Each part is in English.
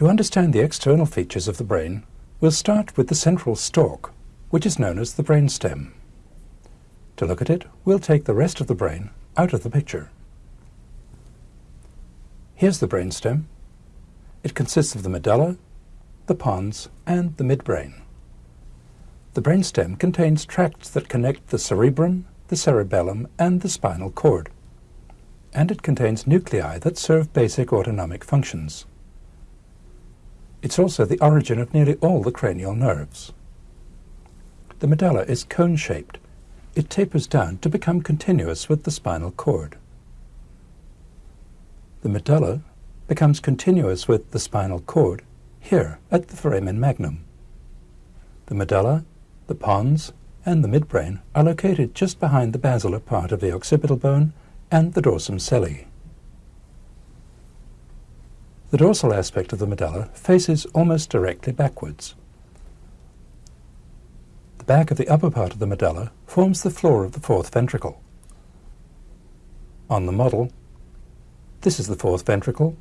To understand the external features of the brain, we'll start with the central stalk, which is known as the brainstem. To look at it, we'll take the rest of the brain out of the picture. Here's the brainstem. It consists of the medulla, the pons, and the midbrain. The brainstem contains tracts that connect the cerebrum, the cerebellum, and the spinal cord. And it contains nuclei that serve basic autonomic functions. It's also the origin of nearly all the cranial nerves. The medulla is cone-shaped. It tapers down to become continuous with the spinal cord. The medulla becomes continuous with the spinal cord here at the foramen magnum. The medulla, the pons, and the midbrain are located just behind the basilar part of the occipital bone and the dorsum sellae. The dorsal aspect of the medulla faces almost directly backwards. The back of the upper part of the medulla forms the floor of the fourth ventricle. On the model, this is the fourth ventricle,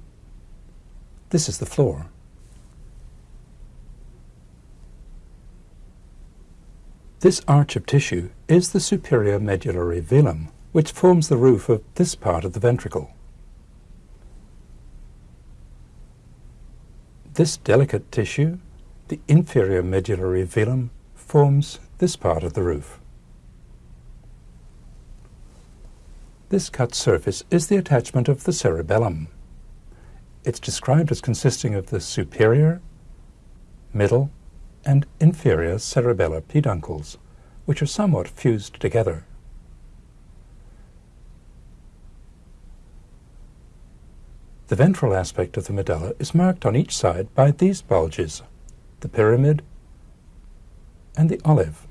this is the floor. This arch of tissue is the superior medullary velum, which forms the roof of this part of the ventricle. This delicate tissue, the inferior medullary velum, forms this part of the roof. This cut surface is the attachment of the cerebellum. It's described as consisting of the superior, middle, and inferior cerebellar peduncles, which are somewhat fused together. The ventral aspect of the medulla is marked on each side by these bulges, the pyramid and the olive.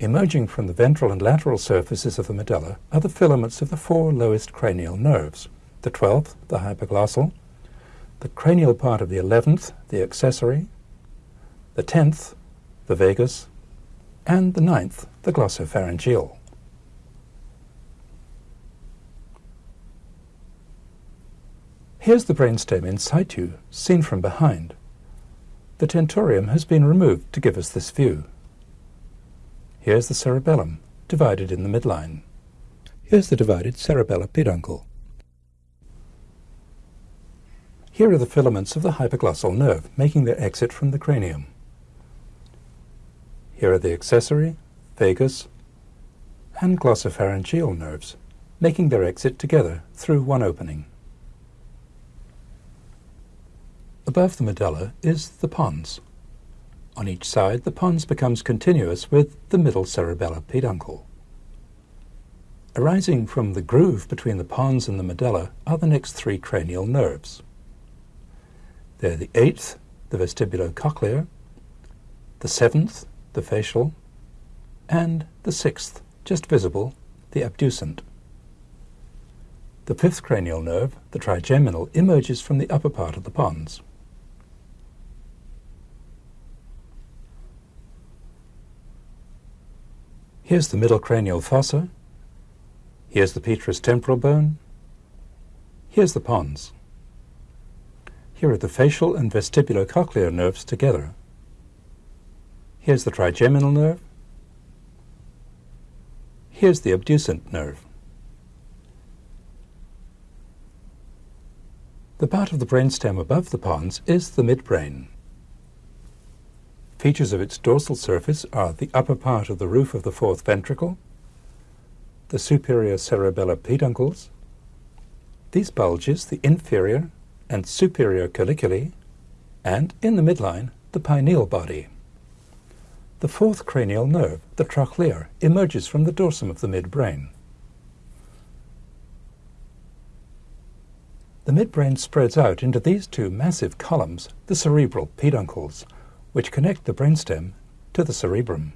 Emerging from the ventral and lateral surfaces of the medulla are the filaments of the four lowest cranial nerves, the twelfth, the hypoglossal, the cranial part of the eleventh, the accessory, the tenth, the vagus, and the ninth, the glossopharyngeal. Here's the brainstem in situ, seen from behind. The tentorium has been removed to give us this view. Here's the cerebellum, divided in the midline. Here's the divided cerebellar peduncle. Here are the filaments of the hypoglossal nerve, making their exit from the cranium. Here are the accessory, vagus, and glossopharyngeal nerves, making their exit together through one opening. Above the medulla is the pons. On each side, the pons becomes continuous with the middle cerebellar peduncle. Arising from the groove between the pons and the medulla are the next three cranial nerves. They're the eighth, the vestibulocochlear, the seventh, the facial, and the sixth, just visible, the abducent. The fifth cranial nerve, the trigeminal, emerges from the upper part of the pons. Here's the middle cranial fossa. Here's the petrous temporal bone. Here's the pons. Here are the facial and vestibulocochlear nerves together. Here's the trigeminal nerve. Here's the abducent nerve. The part of the brainstem above the pons is the midbrain. Features of its dorsal surface are the upper part of the roof of the fourth ventricle, the superior cerebellar peduncles, these bulges the inferior and superior colliculi, and, in the midline, the pineal body. The fourth cranial nerve, the trochlear, emerges from the dorsum of the midbrain. The midbrain spreads out into these two massive columns, the cerebral peduncles, which connect the brainstem to the cerebrum.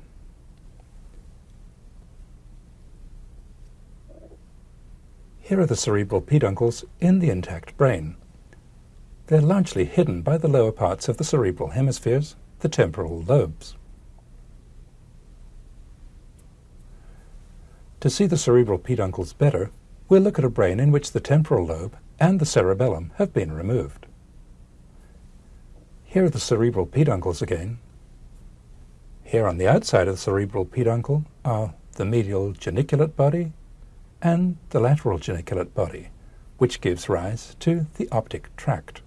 Here are the cerebral peduncles in the intact brain. They're largely hidden by the lower parts of the cerebral hemispheres, the temporal lobes. To see the cerebral peduncles better, we'll look at a brain in which the temporal lobe and the cerebellum have been removed. Here are the cerebral peduncles again. Here on the outside of the cerebral peduncle are the medial geniculate body and the lateral geniculate body, which gives rise to the optic tract.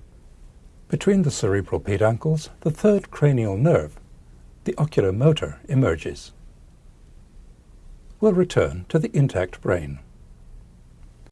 Between the cerebral peduncles, the third cranial nerve, the oculomotor, emerges. We'll return to the intact brain.